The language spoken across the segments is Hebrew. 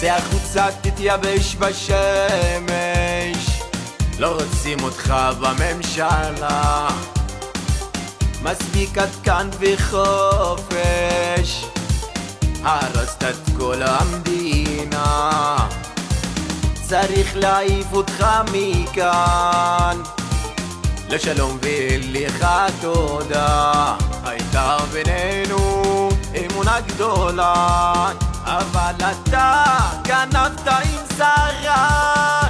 צא החוצה תתייבש בשמש. לא רוצים אותך בממשלה. מספיק עד כאן וחופש. הרסת את כל המדינה. צריך להעיף אותך מכאן. לשלום ולך תודה. הייתה בינינו אמונה גדולה אבל אתה גנבת עם שרה.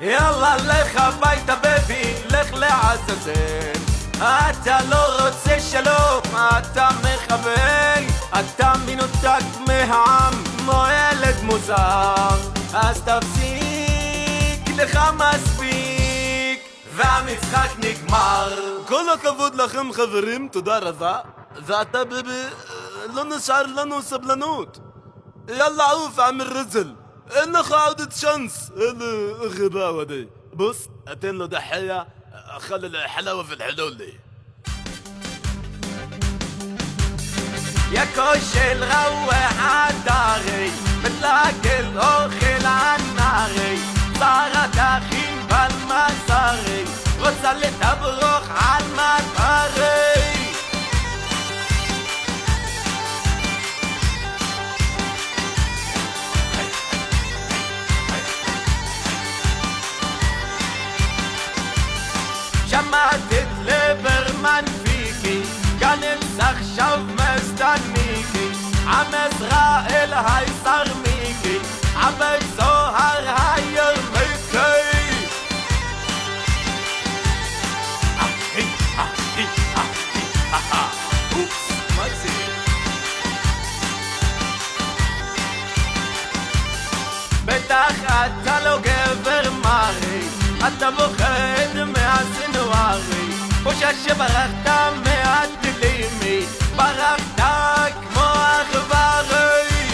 יאללה לך הביתה בבי, לך לעזאזל. אתה לא רוצה שלום, אתה מחבל. אתה מנותק מהעם, כמו ילד מוזר. אז תפסיק, לך מספיק והמשחק נגמר. כל הכבוד לכם חברים, תודה רבה. ואתה ביבי, לא נשאר לנו סבלנות يلا عوف عم الرجل. انخ عودة شمس. الغباوة دي بص أتين له دحية خلي الحلاوة في الحلول دي. يا كوش الغوة عالداغي. بتلاقي שמעת את ליברמן פיקי, גנץ עכשיו מסתניקי, עם עזראאל הישר מיקי, עם בית זוהר הירמיקי. אחי, אחי, אחי, אהה, אופס, מה זה? בטח אתה לא גבר מרי, אתה מפחד חושש שברחת מהטילימי, ברחת כמו עכברי.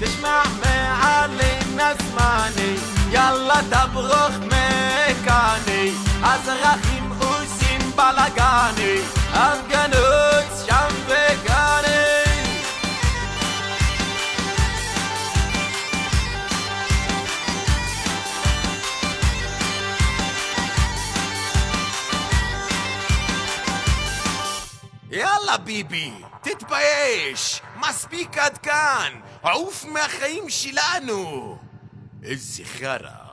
תשמע מעלי נזמני, יאללה תברוך מכאני, אזרחים עושים בלאגני, יאללה ביבי, תתבייש! מספיק עד כאן! עוף מהחיים שלנו! איזה חרא!